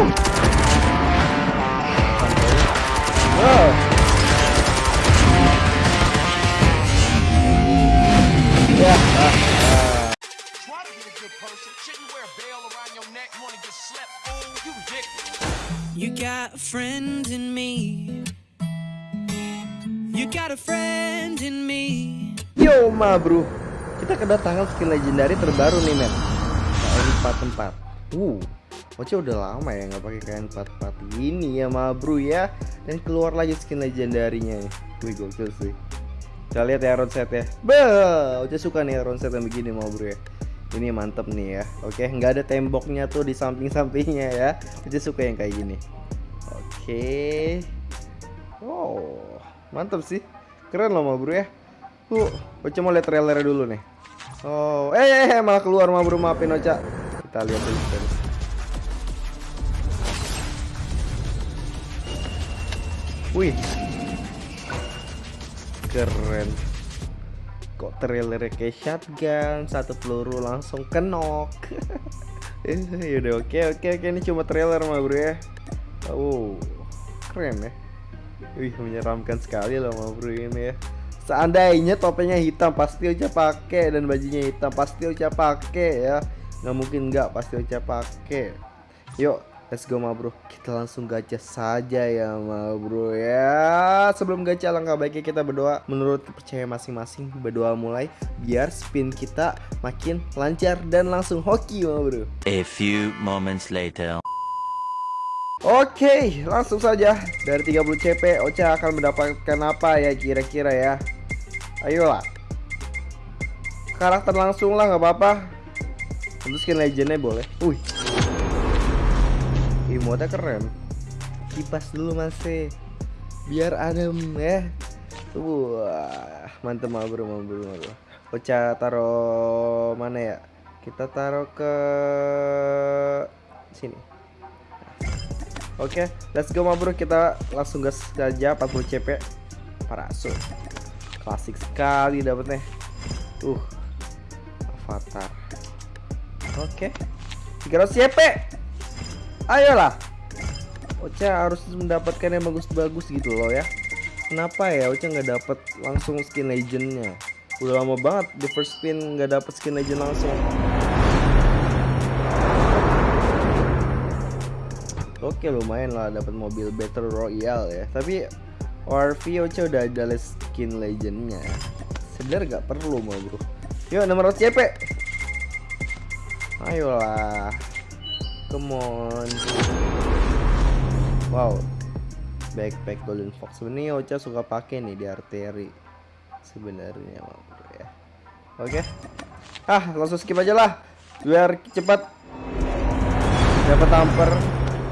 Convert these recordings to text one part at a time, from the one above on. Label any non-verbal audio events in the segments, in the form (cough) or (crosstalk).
You got a friend in me. You got a friend in me. Yo ma bro Kita kedatangan skin legendary terbaru nih men KN44 Uh Oce udah lama ya nggak pakai KN44 ini ya ma bro ya. Dan keluar lagi skin legendarinya nih. Wih gokil sih. Kita lihat ya round set ya Bah, Oce suka nih round yang begini ma bro ya. Ini mantep nih ya. Oke nggak ada temboknya tuh di samping-sampingnya ya. Oce suka yang kayak gini. Oke. Wow Mantep sih. Keren loh ma bro ya. Tuh, Ocha mau lihat trailernya dulu nih. Oh, eh, eh, eh malah keluar mah bro maafin Ocha. Kita lihat dulu. Wih, keren. Kok trailernya kayak shotgun, satu peluru langsung kenok. (laughs) yaudah oke oke oke ini cuma trailer mah bro ya. Oh, keren ya. Wih, menyeramkan sekali loh mah bro ini ya. Seandainya topengnya hitam pasti Ocha pakai dan bajunya hitam pasti Ocha pakai ya. Nggak mungkin nggak pasti Ocha pakai. Yuk, let's go ma bro. Kita langsung gacha saja ya ma bro ya. Sebelum gacha langkah baiknya kita berdoa menurut kepercayaan masing-masing. Berdoa mulai biar spin kita makin lancar dan langsung hoki ma bro. A few moments later. Oke, langsung saja dari 30 CP Ocha akan mendapatkan apa ya kira-kira ya? Ayolah. Karakter langsung lah nggak apa-apa. Tentu skin legendnya boleh. Wih. Emote keren. Kipas dulu masih. Biar adem ya. Wah, mantep mah bro, mah bro, mah bro. Ocha taruh mana ya? Kita taruh ke sini. Oke, let's go ma bro. Kita langsung gas saja 40 CP. Parasut. Klasik sekali dapetnya. Uh. Avatar. Oke. 300 CP. Ayolah. Ocha harus mendapatkan yang bagus-bagus gitu loh ya. Kenapa ya Ocha nggak dapet langsung skin legendnya? Udah lama banget di first spin nggak dapet skin legend langsung. Oke lumayan lah dapat mobil Battle Royale ya. Tapi ORV Ocha udah ada skin legendnya. Sebenarnya nggak perlu mau bro. Yuk 600 CP. Ayolah. Come on. Wow. Backpack Golden Fox ini Ocha suka pakai nih di arteri. Sebenarnya ya. Oke. Ah langsung skip aja lah. Biar cepat dapat tamper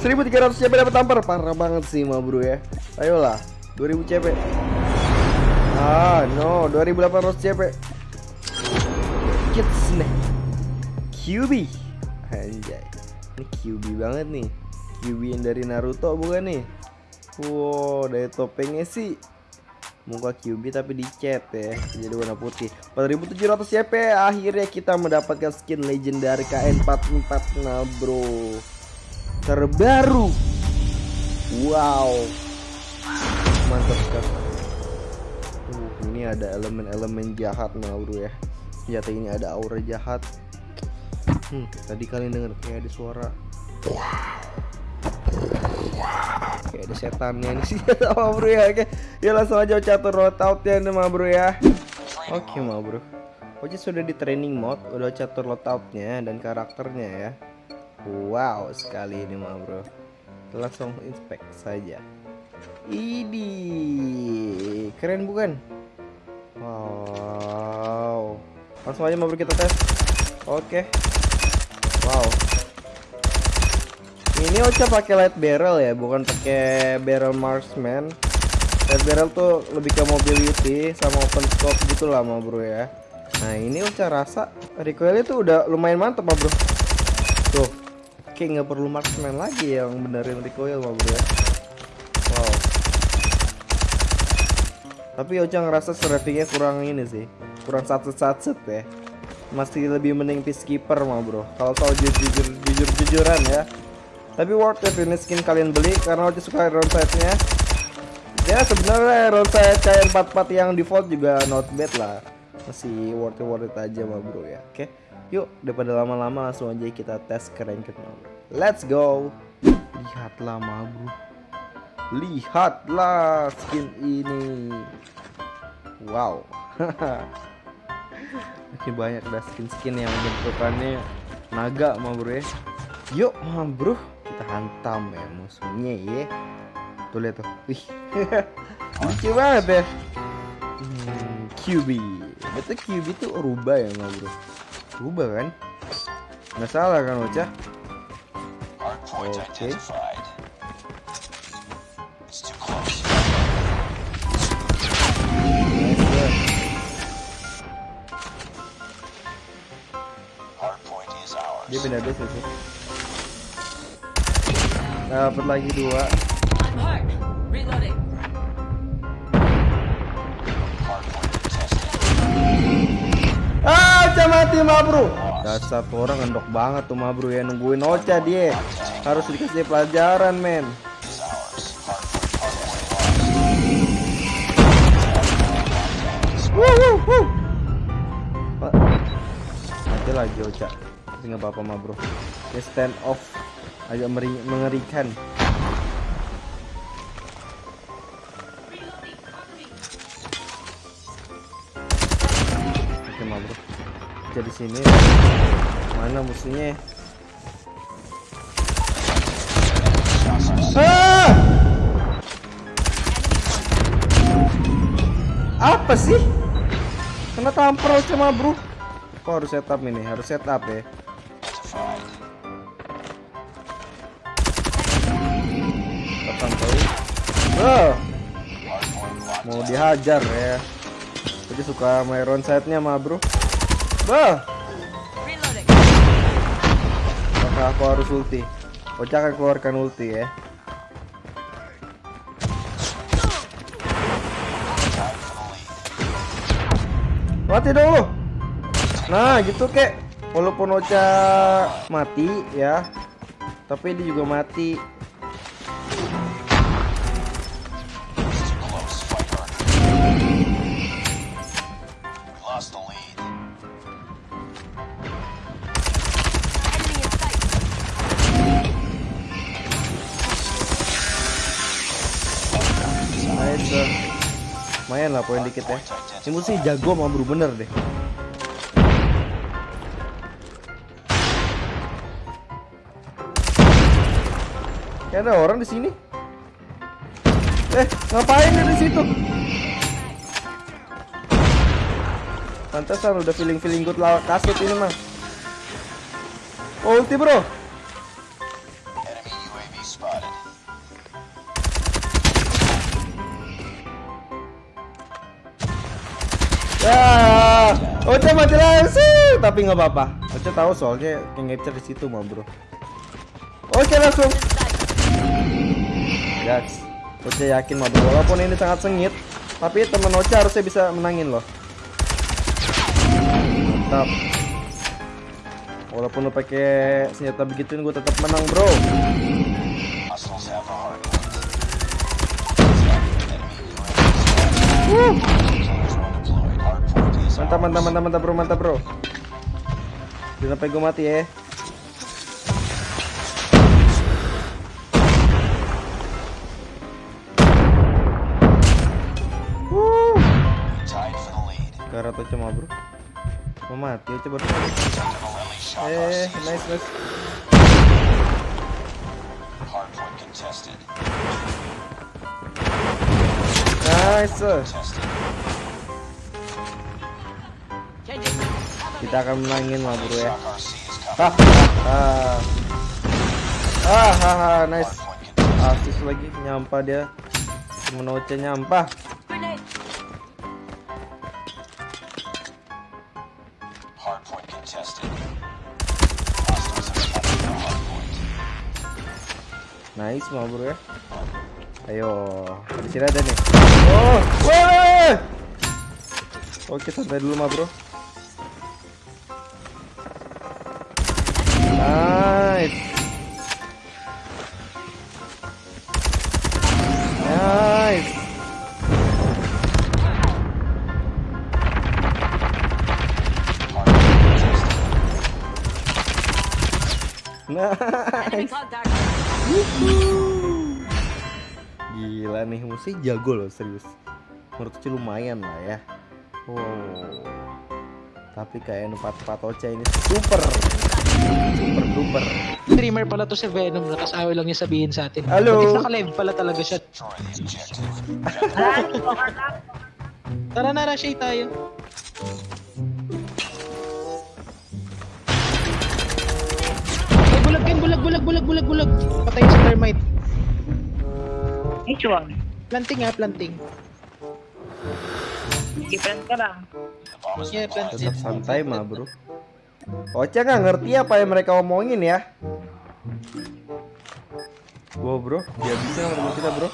1300 CP dapat tampar parah banget sih ma bro ya ayolah 2000 CP ah no 2800 CP kids nih QB anjay ini QB banget nih. QB yang dari Naruto bukan nih? Wow dari topengnya sih. Muka QB tapi dicat ya jadi warna putih. 4700 CP akhirnya kita mendapatkan skin legendary KN44 nah bro. Terbaru. Wow. Mantap sekali. Uh, ini ada elemen-elemen jahat nah bro ya. Senjata ini ada aura jahat hmm, tadi kalian dengar kayak ada suara. Kayak ada setannya nih sih. (laughs) Sama bro ya oke ya langsung aja catur loadout ya nih ma bro ya. Oke ma bro. Oce sudah di training mode, udah catur loadoutnya dan karakternya ya. Wow sekali ini mah bro. Langsung inspect saja. Ini Keren bukan? Wow. Langsung aja mah bro kita tes. Oke Wow. Ini Ocha pakai light barrel ya Bukan pakai barrel marksman. Light barrel tuh lebih ke mobility Sama open scope gitu lah mah bro ya. Nah ini Ocha rasa recoilnya tuh udah lumayan mantep bro. Tuh kayak nggak perlu marksman lagi yang benerin recoil mah bro ya. Wow. Tapi Ocha ngerasa strateginya kurang ini sih kurang satu-satu ya masih lebih mending peacekeeper mah bro kalau soal jujur jujur jujuran ya Tapi worth it ini skin kalian beli karena Ocha suka round sight-nya. Ya sebenarnya round sight kayak 44 yang default juga not bad lah. Masih worth it worth it aja mah bro ya. Oke. Yuk, daripada lama-lama langsung aja kita tes ke ranked. Let's go. Lihatlah mah bro. Lihatlah skin ini. Wow. (laughs) Makin banyak dah skin-skin yang bentukannya naga mah bro ya. Yuk mah bro, kita hantam ya musuhnya ya. Tuh lihat tuh. Wih. (laughs) Lucu banget ya. Hmm, QB. Betul QB tuh rubah ya mah bro. Rubah kan? Nggak salah kan Ocha? Hardpoint Okay. Pindah base sih. Dapat lagi dua. Ah, Ocha mati mah bro. Dasar tuh orang ngendok banget tuh mah bro ya nungguin Ocha dia. Harus dikasih pelajaran men. Wuh, wuh, wuh. Lagi Ocha. Tapi nggak apa-apa mah bro. Dia stand off agak mengerikan. Oke mah bro. Jadi sini mana musuhnya? Ah! Apa sih? Kena tampar Ocha mah bro. Kok harus setup ini? Harus setup ya. Oh, mau dihajar ya. Jadi suka main round side-nya mah bro. Bah, maka aku harus ulti. Ocha akan keluarkan ulti ya. Mati dong. Nah, gitu kek. Walaupun Ocha mati ya, tapi dia juga mati. Eh. Lumayan lah poin dikit ya. Ini musuhnya jago sama bro bener deh. Kayak ada orang di sini. Eh, ngapain di situ? Pantesan udah feeling feeling good lawan kasut ini mah. Ulti bro. Ocha mati langsung, tapi nggak apa-apa. Ocha tahu soalnya yang capture di situ mah bro. Oke langsung. Guys, Ocha yakin mah bro. Walaupun ini sangat sengit, tapi teman Ocha harusnya bisa menangin loh. Mantap. Walaupun lo pakai senjata begituin, gue tetap menang bro. Hostiles Mantap, mantap, mantap, mantap bro, mantap bro. Jangan sampai gue mati ya. Wuh. Tied for the lead. Karat Ocha mah bro. Mau mati. Definitely shot Eh, nice, nice. Nice. Kita akan menangin lah bro ya. Hah, ah, ah, ah, ah, nice. Asis lagi nyampah dia. Temen Ocha nyampah. Nice mah bro ya. Ayo, di sini ada nih. Oh, weh. Oke, santai dulu mah bro. Gila nih mesti jago loh serius. Menurut sih lumayan lah ya. Wow. Tapi kayak empat empat Ocha ini super, super duper. Streamer pala to si Venom, nakasawa lang niya sabihin sa atin. Hello? If naka-live pala talaga siya? Tara na, Rashay tayo. Ay, bulag bulag, bulag, bulag, bulag. Patay sa thermite. Which one? Planting ha, planting. Different ka lang. Yeah. Tetap santai mah bro. Ocha nggak ngerti apa yang mereka omongin ya. Wow bro, dia bisa sama kita bro.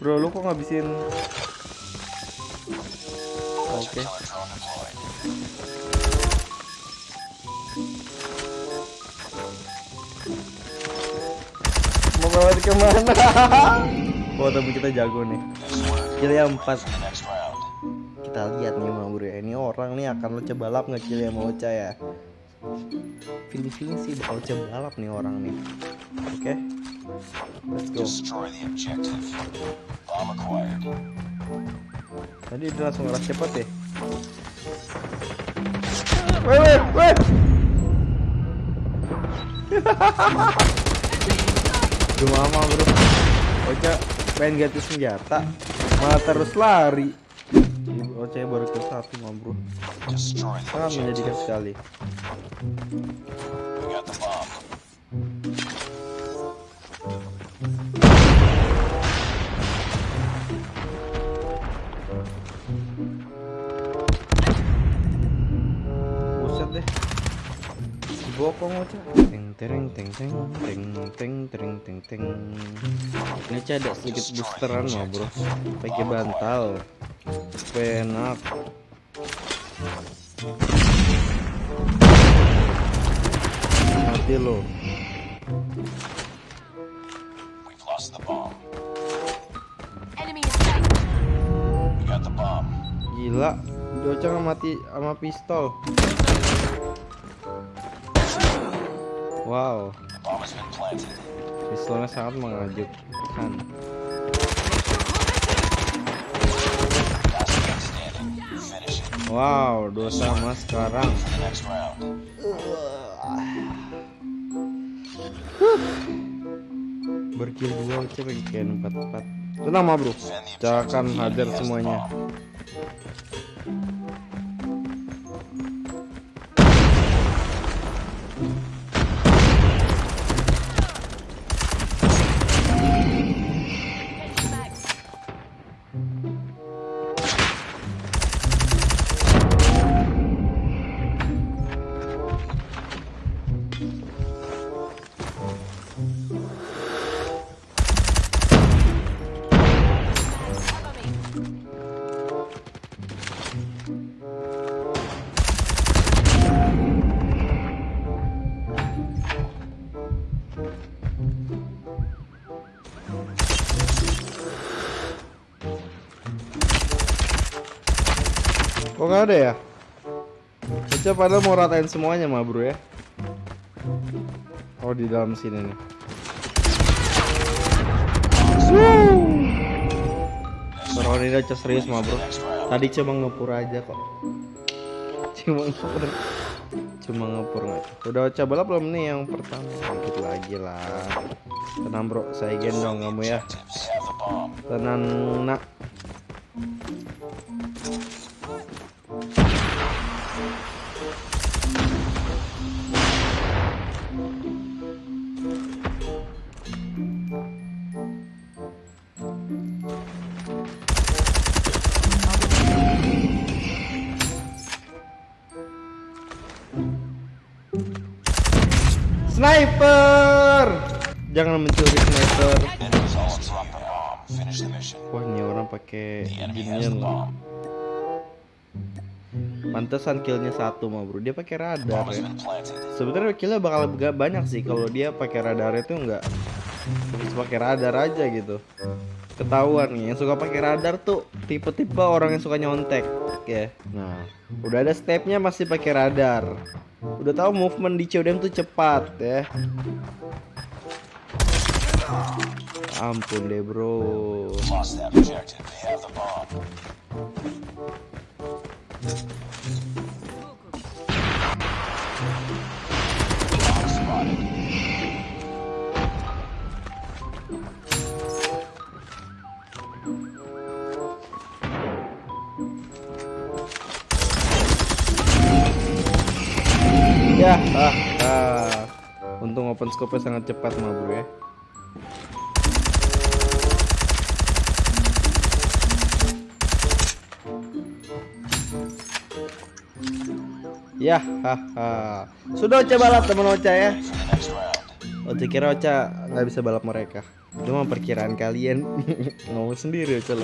Bro, lu kok ngabisin? Oke. Mau dia ke mana? (laughs) Oh tapi kita jago nih. Kill yang empat. Kita lihat nih bro ya. Ini orang nih akan lo balap nggak kill yang mau Ocha ya. Feeling feeling sih bakal coba balap nih orang nih. Oke. Let's go. Tadi dia langsung ngeras cepet ya. Weh weh weh. Gimana bro? Ocha pengen ganti senjata, malah terus lari. Ocha baru ke satu mah bro. Sangat menyedihkan sekali. Ocha. Teng tereng teng teng teng teng tereng teng teng. Ini Ocha ada sedikit boosteran mah bro. Pakai bantal. Supaya enak. Mati lo. Gila. Nggak mati sama pistol. Wow. Pistolnya sangat it. Wow, dua sama sekarang. Berkill dua Ocha kayak empat empat. Tenang mah bro, akan hadir semuanya. Kok nggak ada ya? Ocha padahal mau ratain semuanya mah bro ya. Oh di dalam sini nih. Orang ini Ocha serius mah bro. Tadi cuma ngepur aja kok. Cuma ngepur. Cuma ngepur nggak. Udah Ocha balap belum nih yang pertama? Dikit lagi lah. Tenang bro, saya gendong kamu ya. Tenang nak. Jangan mencuri sniper. Wah ini orang pakai ginian. Pantesan killnya satu mah bro. Dia pakai radar ya. Sebenarnya killnya bakal gak banyak sih kalau dia pakai radar itu enggak. Terus pakai radar aja gitu. ketahuan nih yang suka pakai radar tuh tipe-tipe orang yang suka nyontek ya nah udah ada stepnya masih pakai radar udah tahu movement di CODM tuh cepat ya ampun deh bro ya ah, ah. untung open scope sangat cepat mah bro ya Ya, haha. Sudah Ocha balap teman Ocha ya. Ocha kira Ocha nggak bisa balap mereka. Cuma perkiraan kalian (laughs) ngomong sendiri Ocha.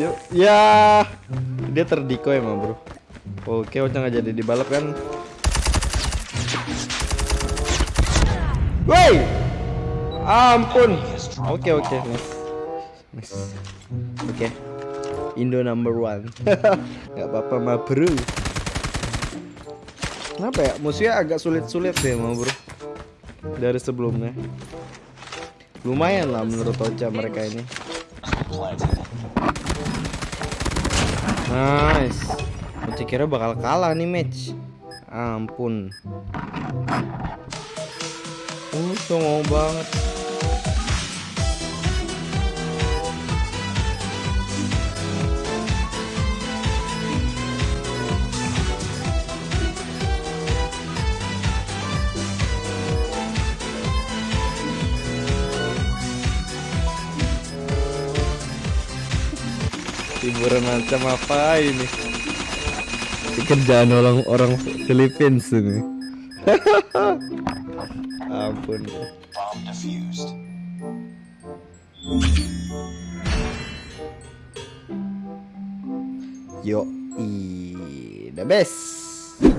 Dia, ya, dia terdiko emang bro. Oke, Ocha nggak jadi dibalap kan? Woi, ampun. Oke oke, nice. Nice. Oke. Indo number one. (laughs) Gak apa-apa mah bro. Kenapa ya? Musuhnya agak sulit-sulit deh mah bro. Dari sebelumnya. Lumayan lah menurut Ocha mereka ini. Nice. Ocha kira bakal kalah nih match. Ampun. Uh, songong banget. Hiburan macam apa ini? Ini Kerjaan orang orang Philippines ini. (laughs) Ampun. Yo, i the best. Gila,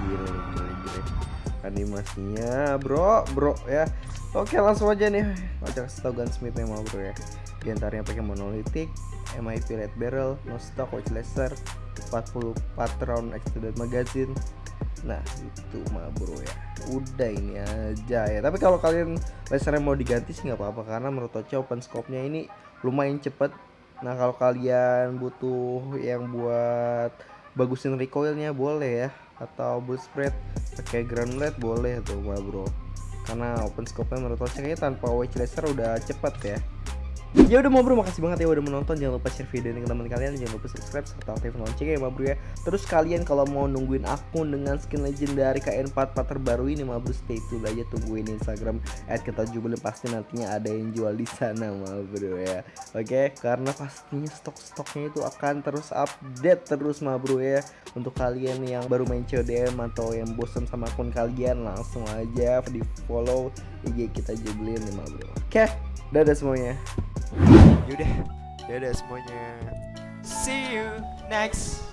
gila, gila. Animasinya, bro, bro ya. Oke, langsung aja nih. Baca kasih tau gunsmithnya mau bro ya. Di antaranya pakai monolithic, MIP red barrel, no stock, watch laser, 44 round extended magazine. Nah, itu mah bro ya. Udah ini aja ya. Tapi kalau kalian lasernya mau diganti sih nggak apa-apa karena menurut Ocha open scope-nya ini lumayan cepet. Nah, kalau kalian butuh yang buat bagusin recoilnya boleh ya atau boost spread pakai granulate boleh tuh mah bro karena open scope-nya menurut Ocha kayaknya tanpa wedge laser udah cepet ya ya udah mau bro makasih banget ya udah menonton. Jangan lupa share video ini ke teman kalian. Jangan lupa subscribe serta aktifin loncengnya ya bro ya. Terus kalian kalau mau nungguin akun dengan skin legendary KN44 terbaru ini bro stay tune aja tungguin Instagram jubilin pasti nantinya ada yang jual di sana bro ya. Oke? Karena pastinya stok-stoknya itu akan terus update terus bro ya. Untuk kalian yang baru main CODM atau yang bosan sama akun kalian langsung aja di follow IG kita jubilin nih ma bro oke dadah semuanya Yaudah, dadah semuanya. See you next